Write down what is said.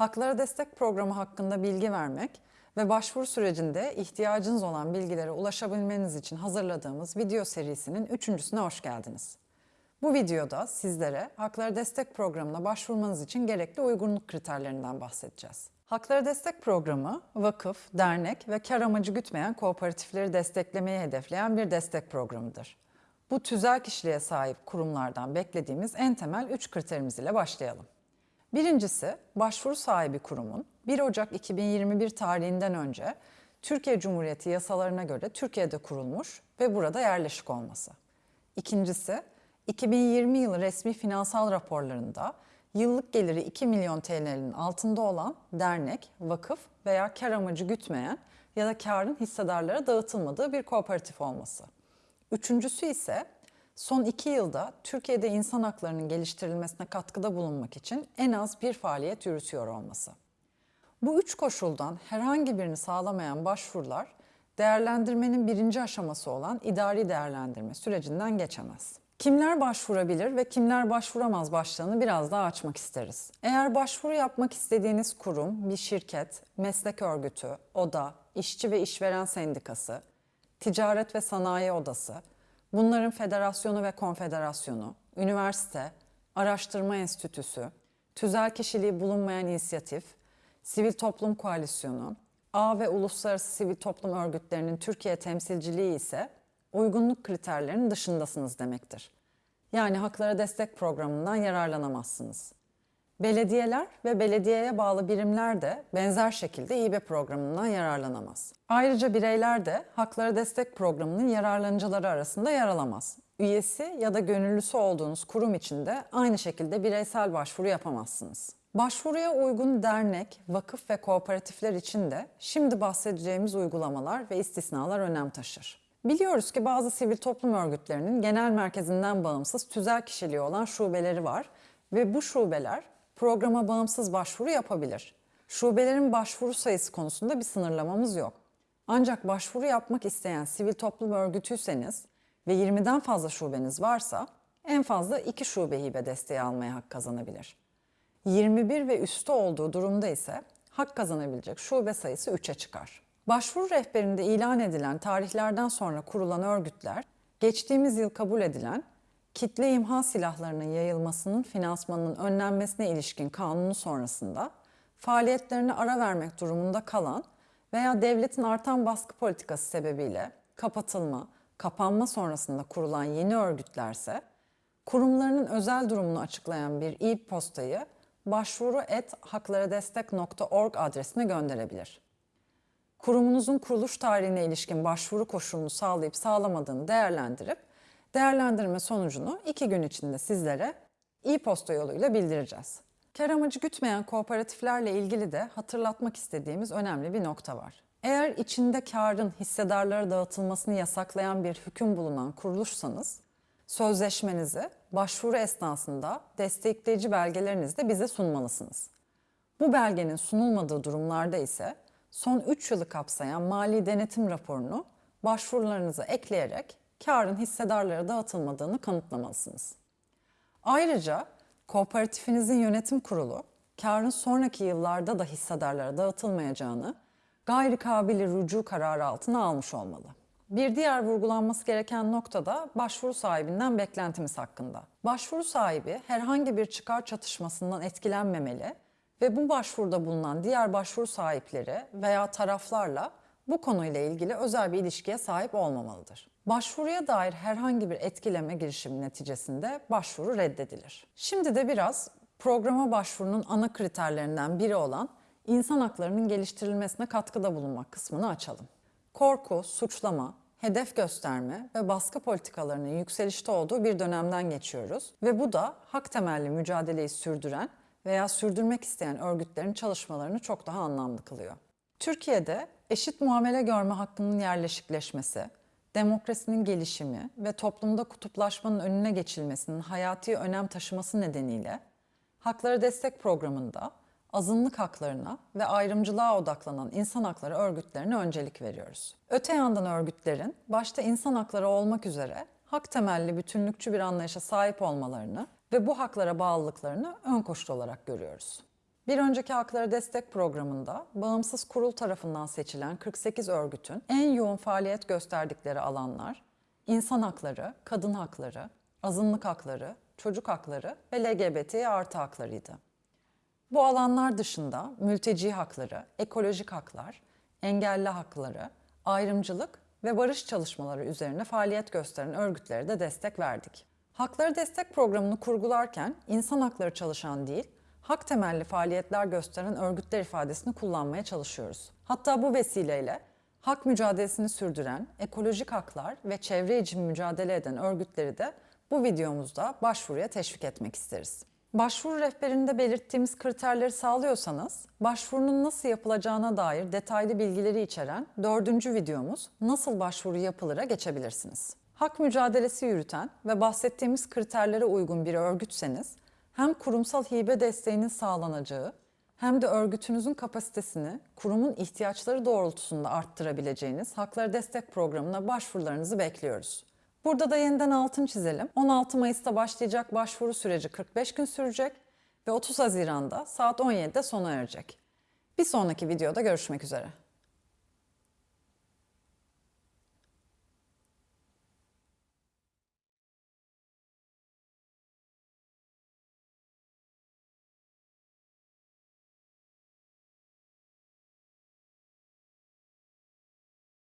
Haklara Destek Programı hakkında bilgi vermek ve başvuru sürecinde ihtiyacınız olan bilgilere ulaşabilmeniz için hazırladığımız video serisinin üçüncüsüne hoş geldiniz. Bu videoda sizlere Haklara Destek Programı'na başvurmanız için gerekli uygunluk kriterlerinden bahsedeceğiz. Haklara Destek Programı, vakıf, dernek ve kar amacı gütmeyen kooperatifleri desteklemeyi hedefleyen bir destek programıdır. Bu tüzel kişiliğe sahip kurumlardan beklediğimiz en temel üç kriterimiz ile başlayalım. Birincisi, başvuru sahibi kurumun 1 Ocak 2021 tarihinden önce Türkiye Cumhuriyeti yasalarına göre Türkiye'de kurulmuş ve burada yerleşik olması. İkincisi, 2020 yılı resmi finansal raporlarında yıllık geliri 2 milyon TL'nin altında olan dernek, vakıf veya kar amacı gütmeyen ya da karın hissedarlara dağıtılmadığı bir kooperatif olması. Üçüncüsü ise son iki yılda Türkiye'de insan haklarının geliştirilmesine katkıda bulunmak için en az bir faaliyet yürütüyor olması. Bu üç koşuldan herhangi birini sağlamayan başvurular değerlendirmenin birinci aşaması olan idari değerlendirme sürecinden geçemez. Kimler başvurabilir ve kimler başvuramaz başlığını biraz daha açmak isteriz. Eğer başvuru yapmak istediğiniz kurum, bir şirket, meslek örgütü, oda, işçi ve işveren sendikası, ticaret ve sanayi odası, bunların federasyonu ve konfederasyonu, üniversite, araştırma enstitüsü, tüzel kişiliği bulunmayan inisiyatif, sivil toplum koalisyonu, ağ ve uluslararası sivil toplum örgütlerinin Türkiye temsilciliği ise uygunluk kriterlerinin dışındasınız demektir. Yani haklara destek programından yararlanamazsınız. Belediyeler ve belediyeye bağlı birimler de benzer şekilde İBE programından yararlanamaz. Ayrıca bireyler de haklara destek programının yararlanıcıları arasında yer alamaz. Üyesi ya da gönüllüsü olduğunuz kurum için de aynı şekilde bireysel başvuru yapamazsınız. Başvuruya uygun dernek, vakıf ve kooperatifler için de şimdi bahsedeceğimiz uygulamalar ve istisnalar önem taşır. Biliyoruz ki bazı sivil toplum örgütlerinin genel merkezinden bağımsız tüzel kişiliği olan şubeleri var ve bu şubeler programa bağımsız başvuru yapabilir. Şubelerin başvuru sayısı konusunda bir sınırlamamız yok. Ancak başvuru yapmak isteyen sivil toplum örgütüyseniz ve 20'den fazla şubeniz varsa en fazla 2 şube hibe desteği almaya hak kazanabilir. 21 ve üstü olduğu durumda ise hak kazanabilecek şube sayısı 3'e çıkar. Başvuru rehberinde ilan edilen tarihlerden sonra kurulan örgütler, geçtiğimiz yıl kabul edilen kitle imha silahlarının yayılmasının finansmanının önlenmesine ilişkin kanunu sonrasında faaliyetlerine ara vermek durumunda kalan veya devletin artan baskı politikası sebebiyle kapatılma, kapanma sonrasında kurulan yeni örgütlerse kurumlarının özel durumunu açıklayan bir e-postayı başvuru.haklaradestek.org adresine gönderebilir. Kurumunuzun kuruluş tarihine ilişkin başvuru koşulunu sağlayıp sağlamadığını değerlendirip değerlendirme sonucunu iki gün içinde sizlere e-posta yoluyla bildireceğiz. Kar amacı gütmeyen kooperatiflerle ilgili de hatırlatmak istediğimiz önemli bir nokta var. Eğer içinde karın hissedarlara dağıtılmasını yasaklayan bir hüküm bulunan kuruluşsanız, sözleşmenizi başvuru esnasında destekleyici belgelerinizi de bize sunmalısınız. Bu belgenin sunulmadığı durumlarda ise son 3 yılı kapsayan mali denetim raporunu başvurularınıza ekleyerek karın hissedarlara dağıtılmadığını kanıtlamalısınız. Ayrıca kooperatifinizin yönetim kurulu karın sonraki yıllarda da hissedarlara dağıtılmayacağını gayri kabili rücu kararı altına almış olmalı. Bir diğer vurgulanması gereken nokta da başvuru sahibinden beklentimiz hakkında. Başvuru sahibi herhangi bir çıkar çatışmasından etkilenmemeli ve bu başvuruda bulunan diğer başvuru sahipleri veya taraflarla bu konuyla ilgili özel bir ilişkiye sahip olmamalıdır. Başvuruya dair herhangi bir etkileme girişimi neticesinde başvuru reddedilir. Şimdi de biraz programa başvurunun ana kriterlerinden biri olan insan haklarının geliştirilmesine katkıda bulunmak kısmını açalım. Korku, suçlama, hedef gösterme ve baskı politikalarının yükselişte olduğu bir dönemden geçiyoruz ve bu da hak temelli mücadeleyi sürdüren veya sürdürmek isteyen örgütlerin çalışmalarını çok daha anlamlı kılıyor. Türkiye'de eşit muamele görme hakkının yerleşikleşmesi, demokrasinin gelişimi ve toplumda kutuplaşmanın önüne geçilmesinin hayati önem taşıması nedeniyle Haklara Destek Programı'nda azınlık haklarına ve ayrımcılığa odaklanan insan hakları örgütlerine öncelik veriyoruz. Öte yandan örgütlerin başta insan hakları olmak üzere hak temelli bütünlükçü bir anlayışa sahip olmalarını ve bu haklara bağlılıklarını ön koşul olarak görüyoruz. Bir önceki Hakları Destek Programı'nda bağımsız kurul tarafından seçilen 48 örgütün en yoğun faaliyet gösterdikleri alanlar insan hakları, kadın hakları, azınlık hakları, çocuk hakları ve LGBT artı haklarıydı. Bu alanlar dışında mülteci hakları, ekolojik haklar, engelli hakları, ayrımcılık ve barış çalışmaları üzerine faaliyet gösteren örgütlere de destek verdik. Hakları Destek Programı'nı kurgularken insan hakları çalışan değil, hak temelli faaliyetler gösteren örgütler ifadesini kullanmaya çalışıyoruz. Hatta bu vesileyle hak mücadelesini sürdüren, ekolojik haklar ve çevre için mücadele eden örgütleri de bu videomuzda başvuruya teşvik etmek isteriz. Başvuru rehberinde belirttiğimiz kriterleri sağlıyorsanız, başvurunun nasıl yapılacağına dair detaylı bilgileri içeren dördüncü videomuz Nasıl Başvuru Yapılır'a geçebilirsiniz. Hak mücadelesi yürüten ve bahsettiğimiz kriterlere uygun bir örgütseniz, hem kurumsal hibe desteğinin sağlanacağı hem de örgütünüzün kapasitesini kurumun ihtiyaçları doğrultusunda arttırabileceğiniz Hakları Destek Programı'na başvurularınızı bekliyoruz. Burada da yeniden altın çizelim. 16 Mayıs'ta başlayacak başvuru süreci 45 gün sürecek ve 30 Haziran'da saat 17'de sona erecek. Bir sonraki videoda görüşmek üzere.